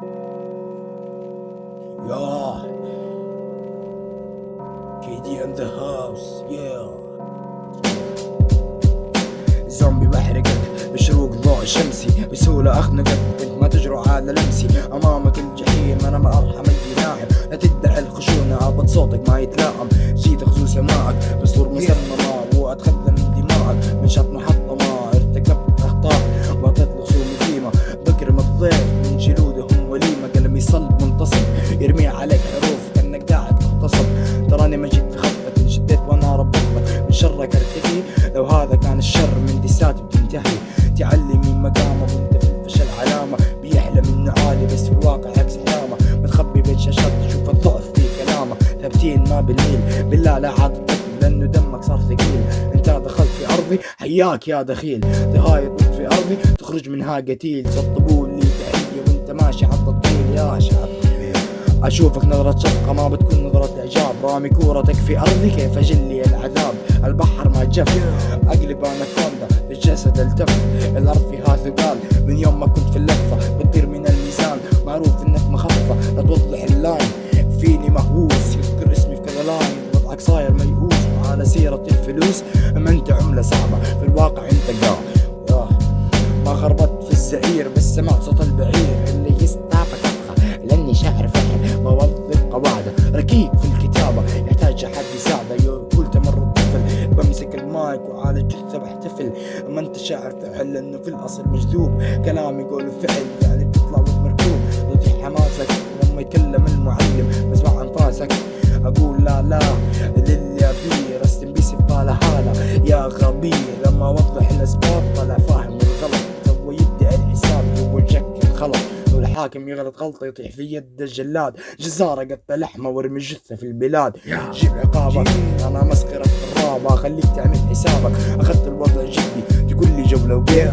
Yeah. KD in the house. Yeah. زومبي بحرقك بشروق ضوء شمسي بسهولة أخنقك وانت ما تجرؤ على لمسي أمامك الجحيم أنا ما أرحم أي ناعم لا تدعي الخشونة عبط صوتك ما يتلائم جيت أخذو سماعك صلب منتصب يرمي عليك حروف كأنك قاعد تغتصب تراني ما جيت في خطك انشديت وأنا ربطتك من شرك ارتقي لو هذا كان الشر من دساتي بتنتهي. تعلي من مقامة وأنت في الفشل علامة. بيحلم إنه عالي بس في الواقع عكس علامة. متخبي بين شاشات تشوف الضعف في كلامه. ثابتين ما بالميل. بالله لا عاد لأنه دمك صار ثقيل. أنت دخلت في أرضي حياك يا دخيل. تهايط في أرضي تخرج منها قتيل. سطبوا لي أشوفك نظرة شفقة ما بتكون نظرة إعجاب. رامي كورتك في أرضي كيف اجلي العذاب؟ البحر ما جف أقلب أنا كوندا الجسد التف. الأرض فيها ثقال من يوم ما كنت في اللفة بتطير من الميزان. معروف إنك مخفة لا توضح اللاين. فيني مهووس يذكر اسمي في كذا لاين. وضعك صاير ميؤوس على سيرة الفلوس. اما انت عملة صعبة في الواقع أنت قاع. ياه. ما خربطت في الزعير بس سمعت صوت البعير اللي يستعبك افخر لأني شاعر قواعده ركيك في الكتابة يحتاج احد يساعده. يقول تمر الطفل بمسك المايك وعلى جثه بحتفل ما أنت شاعر فعل لأنه في الأصل مجذوب. كلام يقول فعل يعني وانت مركوب. يطيح حماسك لما يتكلم المعلم. بسمع انفاسك أقول لا لا للي أبيه. رستم بي سفاله هالة. يا غبي لما أوضح الأسباب طلع فاهم الغلط. تو يبدأ الحساب جك الخلط. الحاكم يغلط غلطة يطيح في يد الجلاد. جزارة قطع لحمة وارمي جثة في البلاد. جيب عقابك. أنا مسخره في الرابع. خليك تعمل حسابك. أخذت الوضع جدي. تقول لي جولة وبيع.